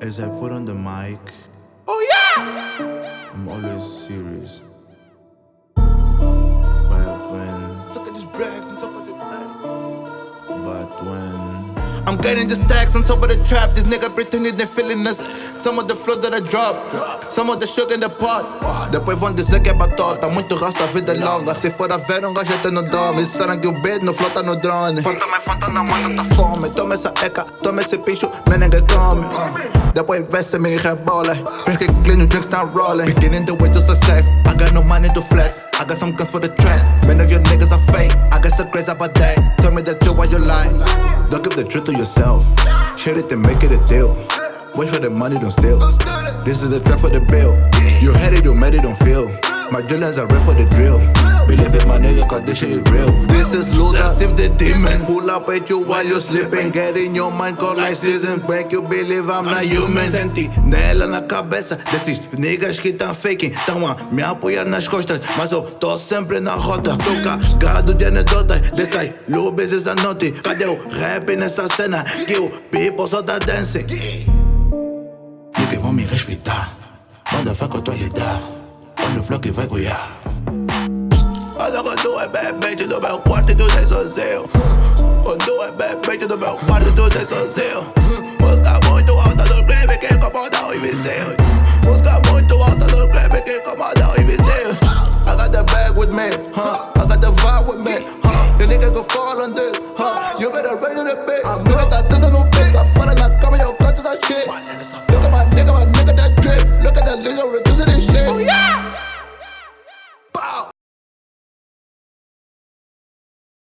As I put on the mic, Oh yeah! I'm always serious. But when, Look at this bag on top of the bag. but when, I'm getting the stacks on top of the trap. This nigga pretending they're feeling us. Some of the flow that I drop, some of the sugar in the pot. Depois vão dizer que é batota. Muito raça, vida é longa. Se for a ver, um gajo até no dorme. Que o beat não flota no drone. Falta mais, falta na mata, tá fome. Toma essa eca, toma esse pincho, nem ninguém come. Depois vê se me rebola. Get clean, o drink tá rolling. Beginning the way to success. I got no money to flex. I got some guns for the trap. Many of your niggas are fake. I got some crazy about that. Don't give the truth to yourself. Share it and make it a deal. Wait for the money, don't steal. This is the trap for the bill. You had it, you made it, don't feel. My drillers are ready for the drill. Believe it, my nigga, cause this shit is real. This is Luda, Sim the demon. Pull up at you while you're sleeping. Get in your mind, call like season. Make you believe I'm not human. Sentinela na cabeça desses niggas que tão faking. Tão a me apoiar nas costas, mas eu tô sempre na rota. Tô cagado de anedotas dessas lubes essa noite. Cadê o rap nessa cena? Que o people só tá dancing. Niggas vão me respeitar. Manda faca eu flocche fai cuia Vado con due bebè, ci dove un quarto tu sei sozzeo Con due bebè, ci dove un quarto tu sei sozzeo Busca molto alta sul greve che incomoda i visei Busca molto alta sul greve che incomoda i visei I got the bag with me, huh? I got the vibe with me, huh? The nigga can fall on this, huh? You better run to the bit. I'm living that this and no bitch I fall and I come in your clutches, I shit. Look at my nigga, my nigga, that drip. Look at that little